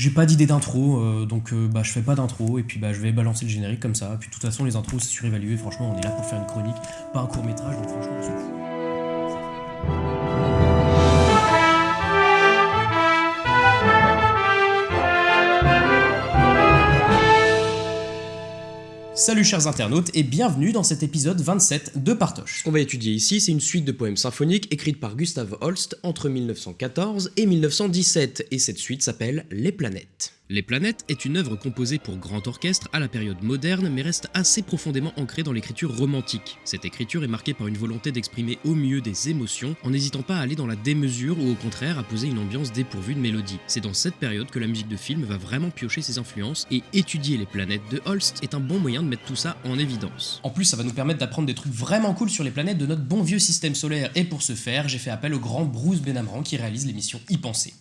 j'ai pas d'idée d'intro, euh, donc euh, bah, je fais pas d'intro, et puis bah, je vais balancer le générique comme ça. Puis de toute façon, les intros, c'est surévalué. Franchement, on est là pour faire une chronique, pas un court métrage, donc franchement, on s'en fout. Salut chers internautes et bienvenue dans cet épisode 27 de Partoche. Ce qu'on va étudier ici, c'est une suite de poèmes symphoniques écrites par Gustav Holst entre 1914 et 1917, et cette suite s'appelle Les planètes. Les planètes est une œuvre composée pour grand orchestre à la période moderne mais reste assez profondément ancrée dans l'écriture romantique. Cette écriture est marquée par une volonté d'exprimer au mieux des émotions en n'hésitant pas à aller dans la démesure ou au contraire à poser une ambiance dépourvue de mélodie. C'est dans cette période que la musique de film va vraiment piocher ses influences et étudier les planètes de Holst est un bon moyen de mettre tout ça en évidence. En plus, ça va nous permettre d'apprendre des trucs vraiment cool sur les planètes de notre bon vieux système solaire et pour ce faire, j'ai fait appel au grand Bruce Benamran qui réalise l'émission Y penser.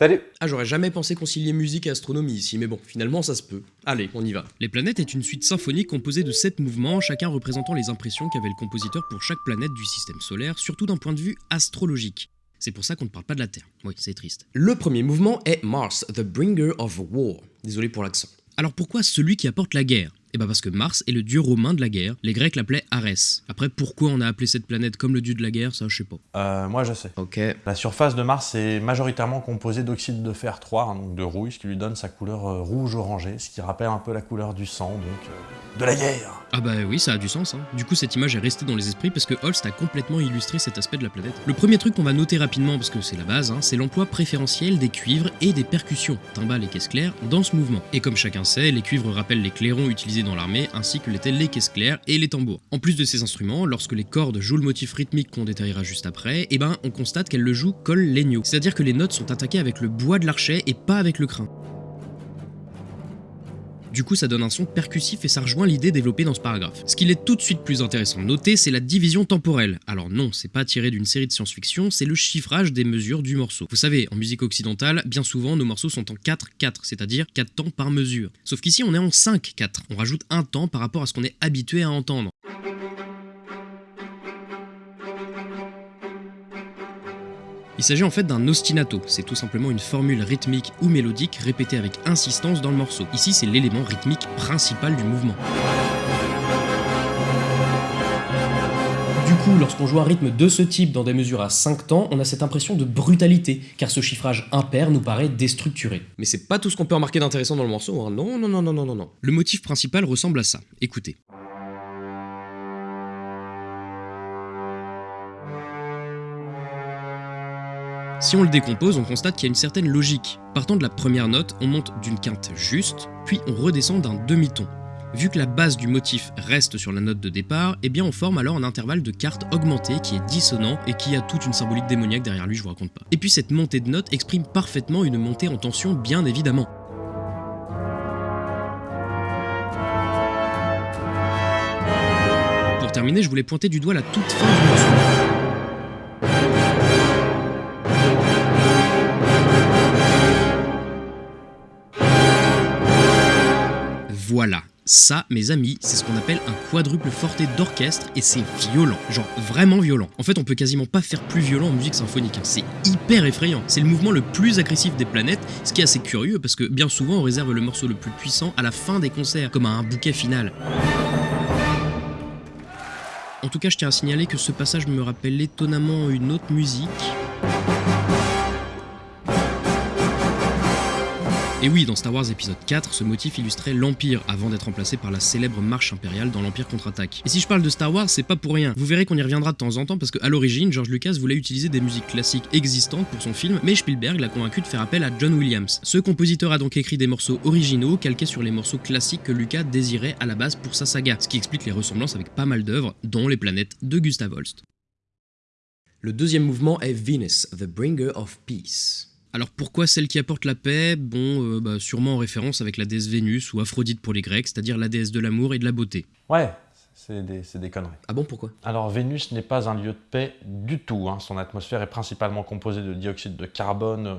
Salut Ah j'aurais jamais pensé concilier musique et astronomie ici, mais bon, finalement ça se peut. Allez, on y va. Les planètes est une suite symphonique composée de 7 mouvements, chacun représentant les impressions qu'avait le compositeur pour chaque planète du système solaire, surtout d'un point de vue astrologique. C'est pour ça qu'on ne parle pas de la Terre. Oui, c'est triste. Le premier mouvement est Mars, the bringer of war. Désolé pour l'accent. Alors pourquoi celui qui apporte la guerre? Eh ben parce que Mars est le dieu romain de la guerre, les Grecs l'appelaient Arès. Après, pourquoi on a appelé cette planète comme le dieu de la guerre, ça je sais pas. Euh, moi je sais. Ok. La surface de Mars est majoritairement composée d'oxyde de fer 3, hein, donc de rouille, ce qui lui donne sa couleur euh, rouge-orangé, ce qui rappelle un peu la couleur du sang, donc euh, de la guerre Ah bah oui, ça a du sens. Hein. Du coup, cette image est restée dans les esprits parce que Holst a complètement illustré cet aspect de la planète. Le premier truc qu'on va noter rapidement, parce que c'est la base, hein, c'est l'emploi préférentiel des cuivres et des percussions, timbales et caisses claires, dans ce mouvement. Et comme chacun sait, les cuivres rappellent les clairons utilisés dans l'armée, ainsi que l'étaient les caisses claires et les tambours. En plus de ces instruments, lorsque les cordes jouent le motif rythmique qu'on détaillera juste après, eh ben on constate qu'elles le jouent col legno, c'est-à-dire que les notes sont attaquées avec le bois de l'archet et pas avec le crin. Du coup, ça donne un son percussif et ça rejoint l'idée développée dans ce paragraphe. Ce qu'il est tout de suite plus intéressant de noter, c'est la division temporelle. Alors non, c'est pas tiré d'une série de science-fiction, c'est le chiffrage des mesures du morceau. Vous savez, en musique occidentale, bien souvent nos morceaux sont en 4-4, c'est-à-dire 4 temps par mesure. Sauf qu'ici, on est en 5-4. On rajoute un temps par rapport à ce qu'on est habitué à entendre. Il s'agit en fait d'un ostinato, c'est tout simplement une formule rythmique ou mélodique répétée avec insistance dans le morceau. Ici, c'est l'élément rythmique principal du mouvement. Du coup, lorsqu'on joue un rythme de ce type dans des mesures à 5 temps, on a cette impression de brutalité, car ce chiffrage impair nous paraît déstructuré. Mais c'est pas tout ce qu'on peut remarquer d'intéressant dans le morceau, hein. non, non, non, non, non, non, non. Le motif principal ressemble à ça, écoutez. Si on le décompose, on constate qu'il y a une certaine logique. Partant de la première note, on monte d'une quinte juste, puis on redescend d'un demi-ton. Vu que la base du motif reste sur la note de départ, eh bien on forme alors un intervalle de quarte augmenté qui est dissonant et qui a toute une symbolique démoniaque derrière lui, je vous raconte pas. Et puis cette montée de notes exprime parfaitement une montée en tension bien évidemment. Pour terminer, je voulais pointer du doigt la toute fin du morceau. Ça, mes amis, c'est ce qu'on appelle un quadruple forté d'orchestre et c'est violent, genre vraiment violent. En fait, on peut quasiment pas faire plus violent en musique symphonique, hein. c'est hyper effrayant. C'est le mouvement le plus agressif des planètes, ce qui est assez curieux parce que bien souvent on réserve le morceau le plus puissant à la fin des concerts, comme à un bouquet final. En tout cas, je tiens à signaler que ce passage me rappelle étonnamment une autre musique. Et oui, dans Star Wars épisode 4, ce motif illustrait l'Empire avant d'être remplacé par la célèbre marche impériale dans l'Empire contre-attaque. Et si je parle de Star Wars, c'est pas pour rien. Vous verrez qu'on y reviendra de temps en temps parce qu'à l'origine, George Lucas voulait utiliser des musiques classiques existantes pour son film, mais Spielberg l'a convaincu de faire appel à John Williams. Ce compositeur a donc écrit des morceaux originaux calqués sur les morceaux classiques que Lucas désirait à la base pour sa saga, ce qui explique les ressemblances avec pas mal d'œuvres, dont Les planètes de Gustav Holst. Le deuxième mouvement est Venus, the bringer of peace. Alors pourquoi celle qui apporte la paix? Bon, euh, bah, sûrement en référence avec la déesse Vénus ou Aphrodite pour les Grecs, c'est-à-dire la déesse de l'amour et de la beauté. Ouais, C'est des, conneries. Ah bon, pourquoi? Alors Vénus n'est pas un lieu de paix du tout. hein. Son atmosphère est principalement composée de dioxyde de carbone, euh,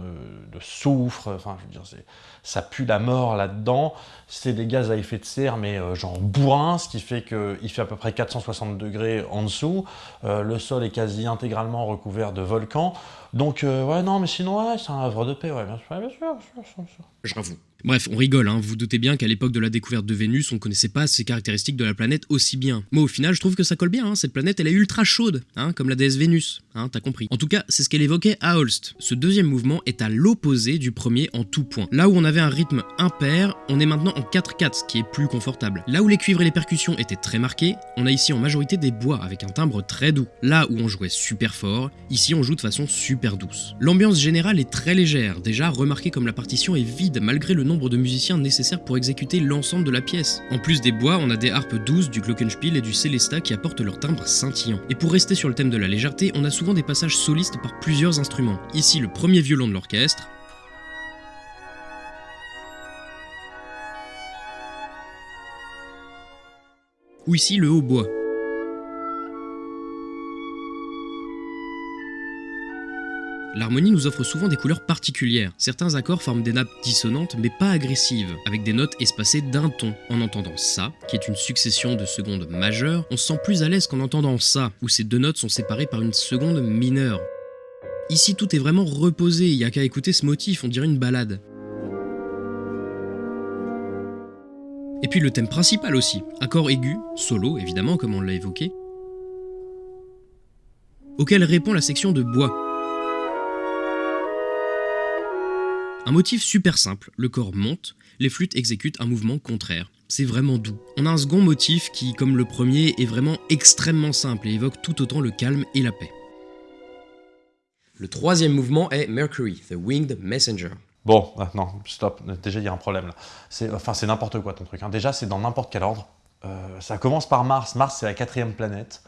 de soufre. Enfin, je veux dire, c'est- ça pue la mort là-dedans. C'est des gaz à effet de serre, mais euh, genre bourrin, ce qui fait qu'il fait à peu près 460 degrés en dessous. Euh, le sol est quasi intégralement recouvert de volcans. Donc, euh, ouais, non, mais sinon, ouais, c'est un havre de paix, ouais, bien sûr, bien sûr, bien sûr, sûr. J'avoue. Bref, on rigole, hein. vous doutez bien qu'à l'époque de la découverte de Vénus, on connaissait pas ces caractéristiques de la planète aussi bien. Moi, au final, je trouve que ça colle bien, hein. cette planète, elle est ultra chaude, hein, comme la déesse Vénus, hein, t'as compris. En tout cas, c'est ce qu'elle évoquait à Holst. Ce deuxième mouvement est à l'opposé du premier en tout point. Là où on un rythme impair, on est maintenant en 4-4, ce qui est plus confortable. Là où les cuivres et les percussions étaient très marqués, on a ici en majorité des bois avec un timbre très doux. Là où on jouait super fort, ici on joue de façon super douce. L'ambiance générale est très légère, déjà remarquez comme la partition est vide malgré le nombre de musiciens nécessaires pour exécuter l'ensemble de la pièce. En plus des bois, on a des harpes douces, du glockenspiel et du célesta qui apportent leur timbre scintillant. Et pour rester sur le thème de la légèreté, on a souvent des passages solistes par plusieurs instruments. Ici le premier violon de l'orchestre, ou ici le hautbois. L'harmonie nous offre souvent des couleurs particulières. Certains accords forment des nappes dissonantes mais pas agressives, avec des notes espacées d'un ton. En entendant ça, qui est une succession de secondes majeures, on se sent plus à l'aise qu'en entendant ça, où ces deux notes sont séparées par une seconde mineure. Ici tout est vraiment reposé, il y a qu'à écouter ce motif, on dirait une balade. Puis le thème principal aussi, accord aigu, solo évidemment comme on l'a évoqué, auquel répond la section de bois. Un motif super simple, le corps monte, les flûtes exécutent un mouvement contraire. C'est vraiment doux. On a un second motif qui, comme le premier, est vraiment extrêmement simple et évoque tout autant le calme et la paix. Le troisième mouvement est Mercury, The Winged Messenger. Bon, ah, non, stop. Déjà, il y a un problème là. Enfin, c'est n'importe quoi ton truc. hein. Déjà, c'est dans n'importe quel ordre. Euh, ça commence par Mars. Mars, c'est la quatrième planète.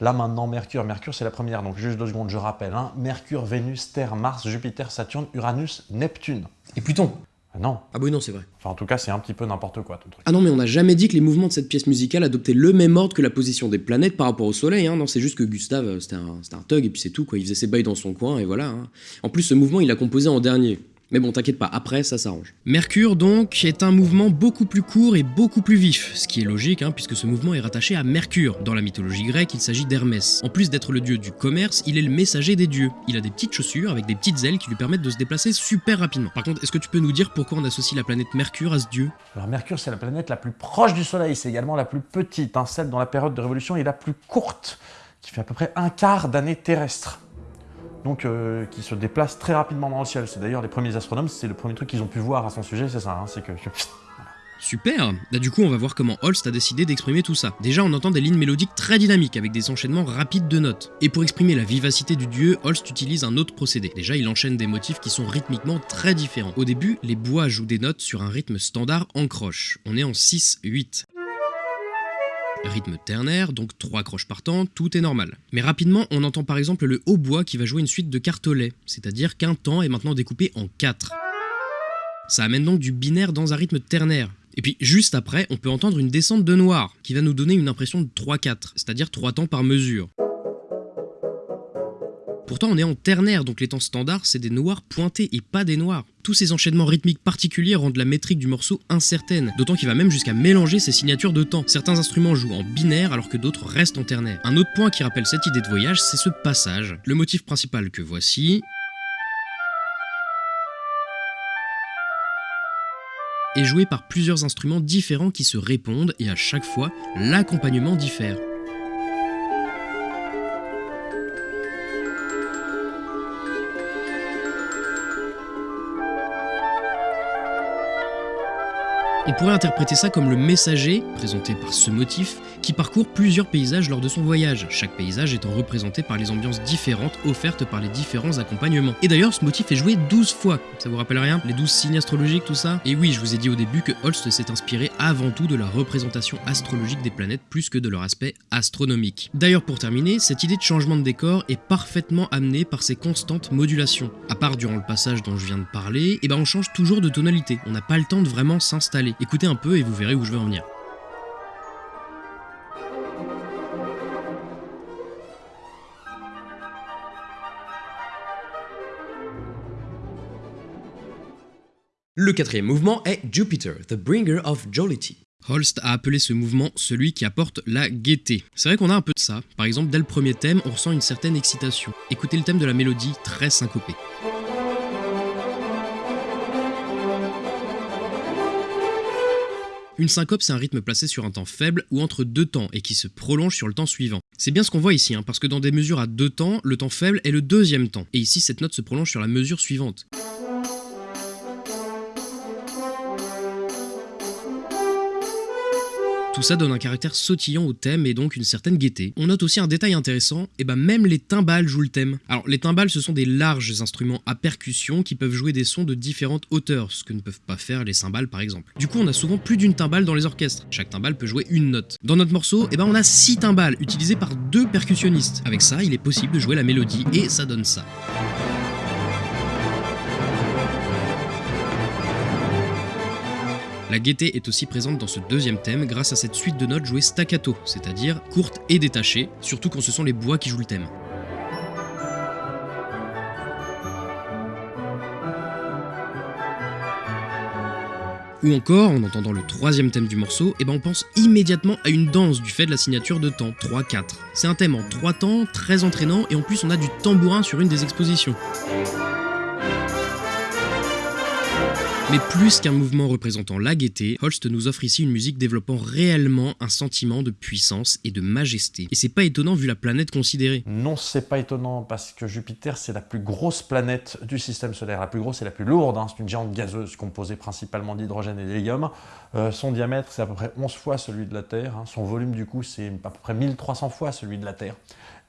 Là, maintenant, Mercure. Mercure, c'est la première. Donc, juste deux secondes, je rappelle. hein. Mercure, Vénus, Terre, Mars, Jupiter, Saturne, Uranus, Neptune. Et Pluton. Ah non. Ah bah oui, non, c'est vrai. Enfin, en tout cas, c'est un petit peu n'importe quoi ton truc. Ah non, mais on n'a jamais dit que les mouvements de cette pièce musicale adoptaient le même ordre que la position des planètes par rapport au Soleil. Hein. Non, c'est juste que Gustave, euh, c'était un, un thug et puis c'est tout. Quoi. Il faisait ses bails dans son coin et voilà. hein. En plus, ce mouvement, il l'a composé en dernier. Mais bon, t'inquiète pas, après, ça s'arrange. Mercure, donc, est un mouvement beaucoup plus court et beaucoup plus vif, ce qui est logique, hein, puisque ce mouvement est rattaché à Mercure. Dans la mythologie grecque, il s'agit d'Hermès. En plus d'être le dieu du commerce, il est le messager des dieux. Il a des petites chaussures avec des petites ailes qui lui permettent de se déplacer super rapidement. Par contre, est-ce que tu peux nous dire pourquoi on associe la planète Mercure à ce dieu? Alors, Mercure, c'est la planète la plus proche du Soleil. C'est également la plus petite, hein, celle dont la période de révolution est la plus courte, qui fait à peu près un quart d'année terrestre. Donc, euh, qui se déplace très rapidement dans le ciel. C'est d'ailleurs les premiers astronomes, c'est le premier truc qu'ils ont pu voir à son sujet, c'est ça. hein, c'est que. Super Bah du coup on va voir comment Holst a décidé d'exprimer tout ça. Déjà on entend des lignes mélodiques très dynamiques avec des enchaînements rapides de notes. Et pour exprimer la vivacité du dieu, Holst utilise un autre procédé. Déjà il enchaîne des motifs qui sont rythmiquement très différents. Au début, les bois jouent des notes sur un rythme standard en croche. On est en 6-8. Rythme ternaire, donc 3 croches par temps, tout est normal. Mais rapidement, on entend par exemple le hautbois qui va jouer une suite de cartolets, c'est-à-dire qu'un temps est maintenant découpé en 4. Ça amène donc du binaire dans un rythme ternaire. Et puis juste après, on peut entendre une descente de noir, qui va nous donner une impression de 3-4, c'est-à-dire 3 temps par mesure. Pourtant, on est en ternaire, donc les temps standards, c'est des noirs pointés et pas des noirs. Tous ces enchaînements rythmiques particuliers rendent la métrique du morceau incertaine, d'autant qu'il va même jusqu'à mélanger ses signatures de temps. Certains instruments jouent en binaire alors que d'autres restent en ternaire. Un autre point qui rappelle cette idée de voyage, c'est ce passage. Le motif principal que voici est joué par plusieurs instruments différents qui se répondent et à chaque fois, l'accompagnement diffère. On pourrait interpréter ça comme le messager, présenté par ce motif, qui parcourt plusieurs paysages lors de son voyage, chaque paysage étant représenté par les ambiances différentes offertes par les différents accompagnements. Et d'ailleurs, ce motif est joué 12 fois. Ça vous rappelle rien? Les 12 signes astrologiques, tout ça? Et oui, je vous ai dit au début que Holst s'est inspiré avant tout de la représentation astrologique des planètes plus que de leur aspect astronomique. D'ailleurs, pour terminer, cette idée de changement de décor est parfaitement amenée par ses constantes modulations. À part durant le passage dont je viens de parler, et ben on change toujours de tonalité. On n'a pas le temps de vraiment s'installer. Écoutez un peu et vous verrez où je veux en venir. Le quatrième mouvement est Jupiter, the bringer of jollity. Holst a appelé ce mouvement celui qui apporte la gaieté. C'est vrai qu'on a un peu de ça. Par exemple, dès le premier thème, on ressent une certaine excitation. Écoutez le thème de la mélodie très syncopée. Une syncope, c'est un rythme placé sur un temps faible ou entre deux temps et qui se prolonge sur le temps suivant. C'est bien ce qu'on voit ici, hein, parce que dans des mesures à deux temps, le temps faible est le deuxième temps. Et ici, cette note se prolonge sur la mesure suivante. Tout ça donne un caractère sautillant au thème et donc une certaine gaieté. On note aussi un détail intéressant, et bah même les timbales jouent le thème. Alors les timbales ce sont des larges instruments à percussion qui peuvent jouer des sons de différentes hauteurs, ce que ne peuvent pas faire les cymbales par exemple. Du coup on a souvent plus d'une timbale dans les orchestres, chaque timbale peut jouer une note. Dans notre morceau, et ben on a 6 timbales utilisées par deux percussionnistes. Avec ça il est possible de jouer la mélodie et ça donne ça. La gaieté est aussi présente dans ce deuxième thème grâce à cette suite de notes jouées staccato, c'est-à-dire courtes et détachées, surtout quand ce sont les bois qui jouent le thème. Ou encore, en entendant le troisième thème du morceau, eh ben on pense immédiatement à une danse du fait de la signature de temps, 3-4. C'est un thème en 3 temps, très entraînant, et en plus on a du tambourin sur une des expositions. Mais plus qu'un mouvement représentant la gaieté, Holst nous offre ici une musique développant réellement un sentiment de puissance et de majesté. Et c'est pas étonnant vu la planète considérée. Non, c'est pas étonnant parce que Jupiter c'est la plus grosse planète du système solaire, la plus grosse et la plus lourde. Hein. C'est une géante gazeuse composée principalement d'hydrogène et d'hélium. Euh, son diamètre c'est à peu près 11 fois celui de la Terre. Hein. Son volume du coup c'est à peu près 1300 fois celui de la Terre.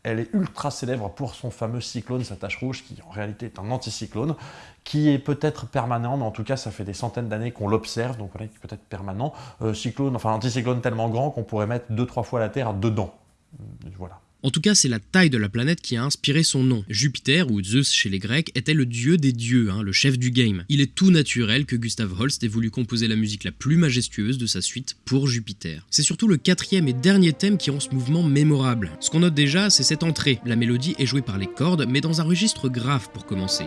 Elle est ultra célèbre pour son fameux cyclone, sa tache rouge, qui en réalité est un anticyclone, qui est peut-être permanent, mais en tout cas ça fait des centaines d'années qu'on l'observe, donc voilà, qui peut être permanent. Euh, cyclone, enfin anticyclone tellement grand qu'on pourrait mettre deux trois fois la Terre dedans. Voilà. En tout cas, c'est la taille de la planète qui a inspiré son nom. Jupiter, ou Zeus chez les Grecs, était le dieu des dieux, hein, le chef du game. Il est tout naturel que Gustav Holst ait voulu composer la musique la plus majestueuse de sa suite pour Jupiter. C'est surtout le quatrième et dernier thème qui rend ce mouvement mémorable. Ce qu'on note déjà, c'est cette entrée. La mélodie est jouée par les cordes, mais dans un registre grave pour commencer.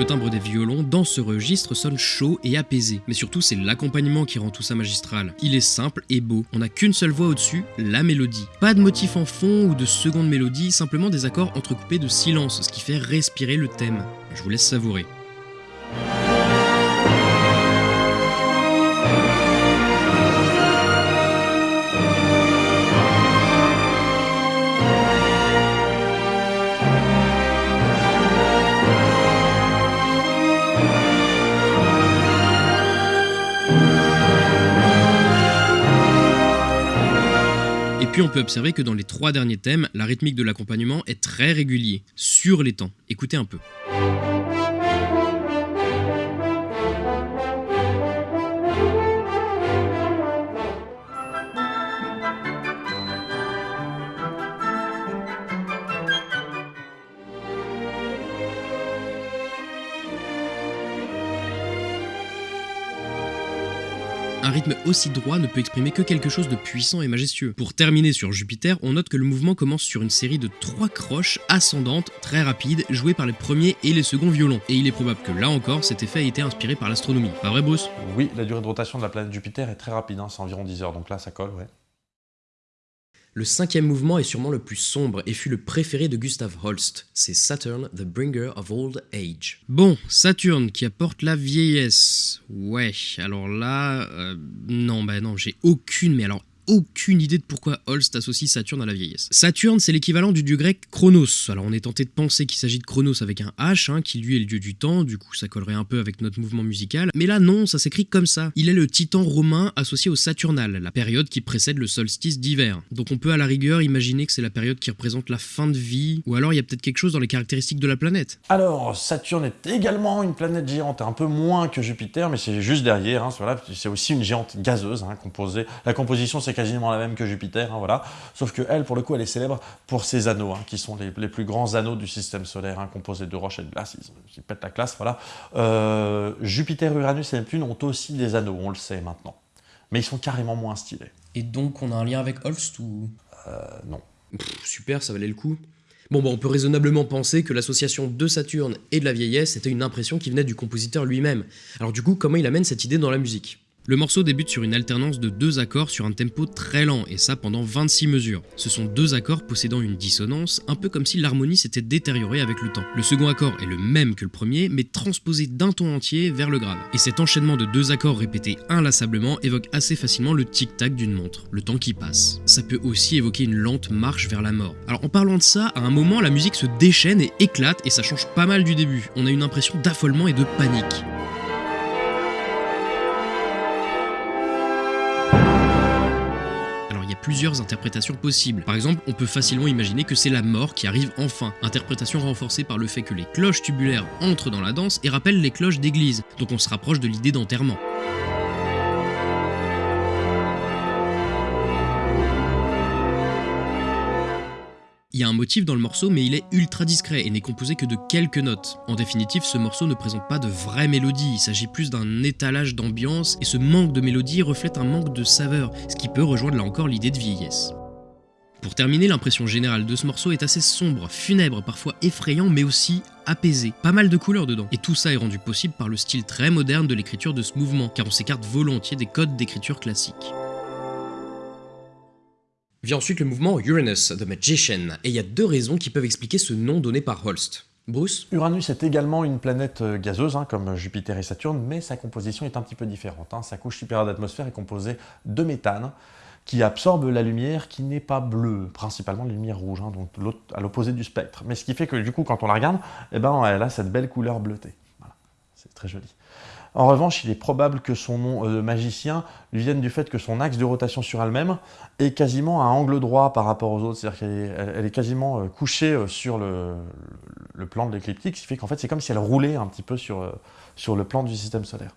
Le timbre des violons dans ce registre sonne chaud et apaisé, mais surtout c'est l'accompagnement qui rend tout ça magistral. Il est simple et beau, on n'a qu'une seule voix au-dessus, la mélodie. Pas de motif en fond ou de seconde mélodie, simplement des accords entrecoupés de silence, ce qui fait respirer le thème. Je vous laisse savourer. Puis on peut observer que dans les trois derniers thèmes, la rythmique de l'accompagnement est très régulier, sur les temps. Écoutez un peu. Un rythme aussi droit ne peut exprimer que quelque chose de puissant et majestueux. Pour terminer sur Jupiter, on note que le mouvement commence sur une série de trois croches ascendantes très rapides, jouées par les premiers et les seconds violons. Et il est probable que là encore, cet effet a été inspiré par l'astronomie. Pas vrai Bruce? Oui, la durée de rotation de la planète Jupiter est très rapide, hein, c'est environ 10 heures, donc là ça colle, ouais. Le cinquième mouvement est sûrement le plus sombre et fut le préféré de Gustav Holst. C'est Saturn, the bringer of old age. Bon, Saturne qui apporte la vieillesse. Ouais, alors là, euh, non, bah non, j'ai aucune, mais alors aucune idée de pourquoi Holst associe Saturne à la vieillesse. Saturne, c'est l'équivalent du dieu grec Chronos. Alors on est tenté de penser qu'il s'agit de Chronos avec un H, hein, qui lui est le dieu du temps, du coup ça collerait un peu avec notre mouvement musical. Mais là non, ça s'écrit comme ça. Il est le titan romain associé au Saturnal, la période qui précède le solstice d'hiver. Donc on peut à la rigueur imaginer que c'est la période qui représente la fin de vie, ou alors il y a peut-être quelque chose dans les caractéristiques de la planète. Alors, Saturne est également une planète géante, un peu moins que Jupiter, mais c'est juste derrière, hein, c'est aussi une géante gazeuse, hein, composée. La composition c'est quasiment la même que Jupiter, hein, voilà. Sauf que elle, pour le coup, elle est célèbre pour ses anneaux, hein, qui sont les, plus grands anneaux du système solaire, hein, composés de roches et de glace, ils, pètent la classe, voilà. Euh, Jupiter, Uranus et Neptune ont aussi des anneaux, on le sait maintenant. Mais ils sont carrément moins stylés. Et donc on a un lien avec Holst ou? Euh, non. Pff, super, ça valait le coup. Bon, bon, on peut raisonnablement penser que l'association de Saturne et de la vieillesse était une impression qui venait du compositeur lui-même. Alors du coup, comment il amène cette idée dans la musique? Le morceau débute sur une alternance de deux accords sur un tempo très lent, et ça pendant 26 mesures. Ce sont deux accords possédant une dissonance, un peu comme si l'harmonie s'était détériorée avec le temps. Le second accord est le même que le premier, mais transposé d'un ton entier vers le grave. Et cet enchaînement de deux accords répétés inlassablement évoque assez facilement le tic-tac d'une montre, le temps qui passe. Ça peut aussi évoquer une lente marche vers la mort. Alors en parlant de ça, à un moment la musique se déchaîne et éclate, et ça change pas mal du début. On a une impression d'affolement et de panique. Plusieurs interprétations possibles. Par exemple, on peut facilement imaginer que c'est la mort qui arrive enfin, interprétation renforcée par le fait que les cloches tubulaires entrent dans la danse et rappellent les cloches d'église, donc on se rapproche de l'idée d'enterrement. Il y a un motif dans le morceau, mais il est ultra discret et n'est composé que de quelques notes. En définitive, ce morceau ne présente pas de vraie mélodie, il s'agit plus d'un étalage d'ambiance, et ce manque de mélodie reflète un manque de saveur, ce qui peut rejoindre là encore l'idée de vieillesse. Pour terminer, l'impression générale de ce morceau est assez sombre, funèbre, parfois effrayant, mais aussi apaisé. Pas mal de couleurs dedans. Et tout ça est rendu possible par le style très moderne de l'écriture de ce mouvement, car on s'écarte volontiers des codes d'écriture classiques. Vient ensuite le mouvement Uranus, The Magician, et il y a deux raisons qui peuvent expliquer ce nom donné par Holst. Bruce? Uranus est également une planète euh, gazeuse, hein, comme Jupiter et Saturne, mais sa composition est un petit peu différente. hein. Sa couche supérieure d'atmosphère est composée de méthane, qui absorbe la lumière qui n'est pas bleue, principalement la lumière rouge, hein, donc à l'opposé du spectre. Mais ce qui fait que du coup, quand on la regarde, eh ben, elle a cette belle couleur bleutée. Voilà. C'est très joli. En revanche, il est probable que son nom euh, de magicien lui vienne du fait que son axe de rotation sur elle-même est quasiment à angle droit par rapport aux autres, c'est-à-dire qu'elle est, quasiment euh, couchée euh, sur le, plan de l'écliptique, ce qui fait qu'en fait c'est comme si elle roulait un petit peu sur, euh, sur le plan du système solaire.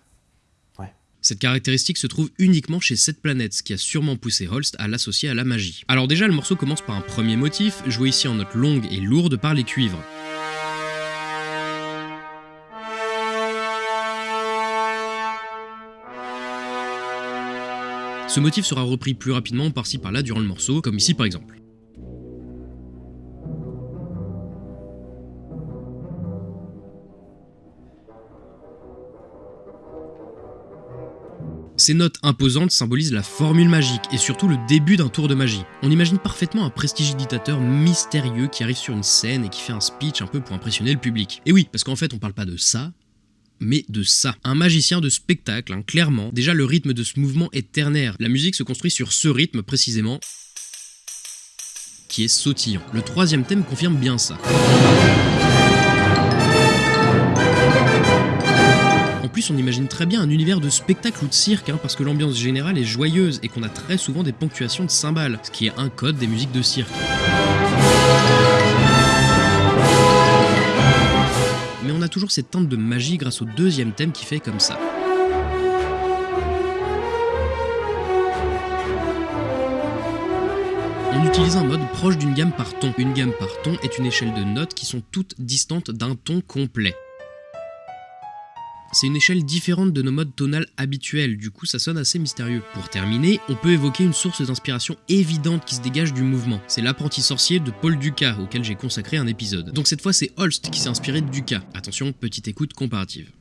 Cette caractéristique se trouve uniquement chez cette planète, ce qui a sûrement poussé Holst à l'associer à la magie. Alors déjà, le morceau commence par un premier motif, joué ici en notes longues et lourdes par les cuivres. Ce motif sera repris plus rapidement par-ci par-là durant le morceau, comme ici par exemple. Ces notes imposantes symbolisent la formule magique et surtout le début d'un tour de magie. On imagine parfaitement un prestidigitateur mystérieux qui arrive sur une scène et qui fait un speech un peu pour impressionner le public. Et oui, parce qu'en fait on parle pas de ça, mais de ça. Un magicien de spectacle, hein, clairement. Déjà le rythme de ce mouvement est ternaire. La musique se construit sur ce rythme précisément qui est sautillant. Le troisième thème confirme bien ça. En plus, on imagine très bien un univers de spectacle ou de cirque, hein, parce que l'ambiance générale est joyeuse et qu'on a très souvent des ponctuations de cymbales, ce qui est un code des musiques de cirque. Toujours cette teinte de magie grâce au deuxième thème qui fait comme ça. On utilise un mode proche d'une gamme par ton. Une gamme par ton est une échelle de notes qui sont toutes distantes d'un ton complet. C'est une échelle différente de nos modes tonales habituels, du coup ça sonne assez mystérieux. Pour terminer, on peut évoquer une source d'inspiration évidente qui se dégage du mouvement. C'est l'apprenti sorcier de Paul Dukas, auquel j'ai consacré un épisode. Donc cette fois c'est Holst qui s'est inspiré de Dukas. Attention, petite écoute comparative.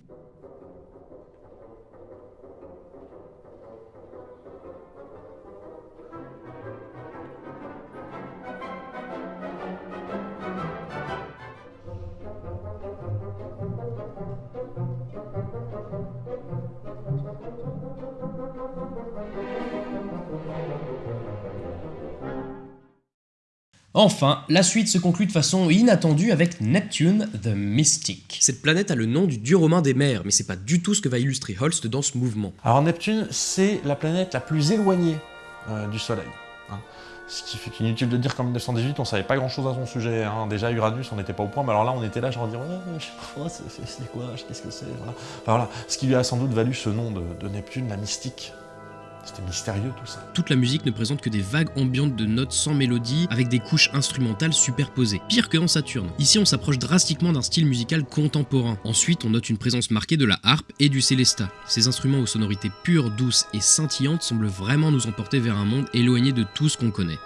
Enfin, la suite se conclut de façon inattendue avec Neptune the Mystic. Cette planète a le nom du dieu romain des mers, mais c'est pas du tout ce que va illustrer Holst dans ce mouvement. Alors Neptune, c'est la planète la plus éloignée euh, du Soleil. hein. Ce qui fait qu'inutile de dire qu'en 1918, on savait pas grand-chose à son sujet. hein. Déjà Uranus, on n'était pas au point, mais alors là, on était là, genre dire, ouais, je sais pas, c'est- quoi, qu'est-ce que c'est, voilà. Enfin, voilà. Ce qui lui a sans doute valu ce nom de, de Neptune, la mystique. C'était mystérieux tout ça. Toute la musique ne présente que des vagues ambiantes de notes sans mélodie, avec des couches instrumentales superposées. Pire que dans Saturne. Ici, on s'approche drastiquement d'un style musical contemporain. Ensuite, on note une présence marquée de la harpe et du célesta. Ces instruments aux sonorités pures, douces et scintillantes semblent vraiment nous emporter vers un monde éloigné de tout ce qu'on connaît.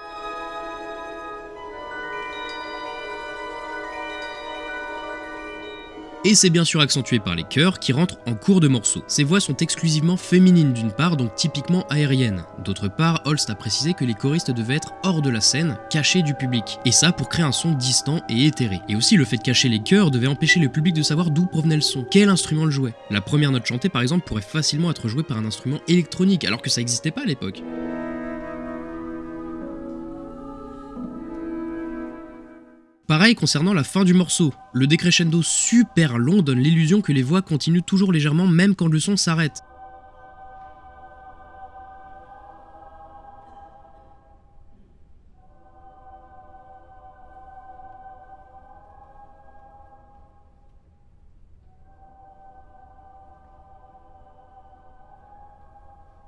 Et c'est bien sûr accentué par les chœurs qui rentrent en cours de morceaux. Ces voix sont exclusivement féminines d'une part, donc typiquement aériennes. D'autre part, Holst a précisé que les choristes devaient être hors de la scène, cachés du public. Et ça pour créer un son distant et éthéré. Et aussi le fait de cacher les chœurs devait empêcher le public de savoir d'où provenait le son, quel instrument le jouait. La première note chantée par exemple pourrait facilement être jouée par un instrument électronique alors que ça n'existait pas à l'époque. Pareil concernant la fin du morceau, le décrescendo super long donne l'illusion que les voix continuent toujours légèrement même quand le son s'arrête.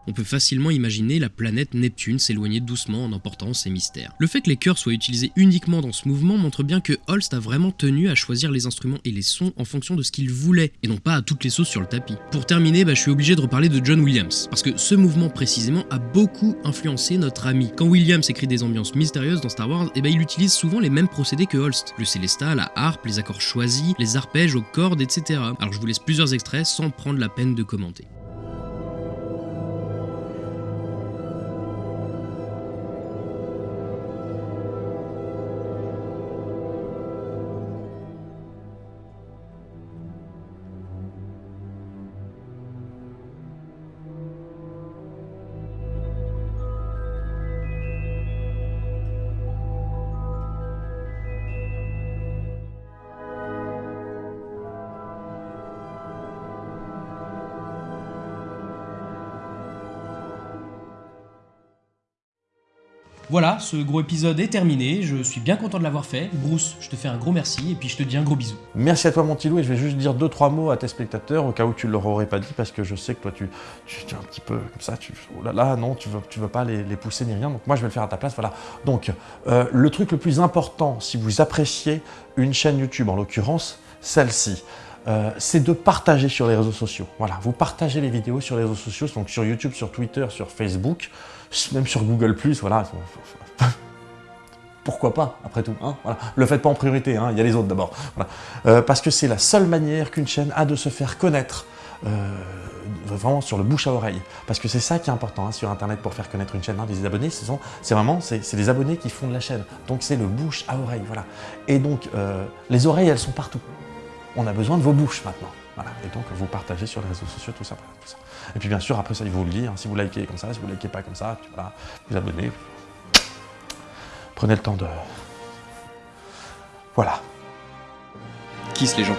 On peut facilement imaginer la planète Neptune s'éloigner doucement en emportant ses mystères. Le fait que les chœurs soient utilisés uniquement dans ce mouvement montre bien que Holst a vraiment tenu à choisir les instruments et les sons en fonction de ce qu'il voulait, et non pas à toutes les sauces sur le tapis. Pour terminer, bah, je suis obligé de reparler de John Williams, parce que ce mouvement précisément a beaucoup influencé notre ami. Quand Williams écrit des ambiances mystérieuses dans Star Wars, eh ben, il utilise souvent les mêmes procédés que Holst. Le célesta, la harpe, les accords choisis, les arpèges aux cordes, etc. Alors je vous laisse plusieurs extraits sans prendre la peine de commenter. Voilà, ce gros épisode est terminé, je suis bien content de l'avoir fait. Bruce, je te fais un gros merci et puis je te dis un gros bisou. Merci à toi mon petit loup et je vais juste dire deux trois mots à tes spectateurs au cas où tu ne leur aurais pas dit parce que je sais que toi tu, tu, es un petit peu comme ça, tu, oh là là, non, tu veux, tu veux pas les, pousser ni rien, donc moi je vais le faire à ta place, voilà. Donc, euh, le truc le plus important si vous appréciez une chaîne YouTube, en l'occurrence celle-ci, euh, c'est de partager sur les réseaux sociaux. Voilà, vous partagez les vidéos sur les réseaux sociaux, donc sur YouTube, sur Twitter, sur Facebook, même sur Google+, voilà. Pourquoi pas, après tout hein voilà. Le faites pas en priorité, hein, il y a les autres d'abord. Euh, parce que c'est la seule manière qu'une chaîne a de se faire connaître, euh, vraiment sur le bouche à oreille. Parce que c'est ça qui est important hein, sur Internet pour faire connaître une chaîne. des abonnés, c'est vraiment c'est les abonnés qui font de la chaîne. Donc c'est le bouche à oreille, voilà. Et donc, les oreilles, elles sont partout. On a besoin de vos bouches maintenant. Voilà. Et donc, vous partagez sur les réseaux sociaux, tout ça. Et puis bien sûr, après ça, il vous le hein, si vous likez comme ça, si vous likez pas comme ça, voilà, vous abonnez. Prenez le temps de... Voilà. Kiss les gens?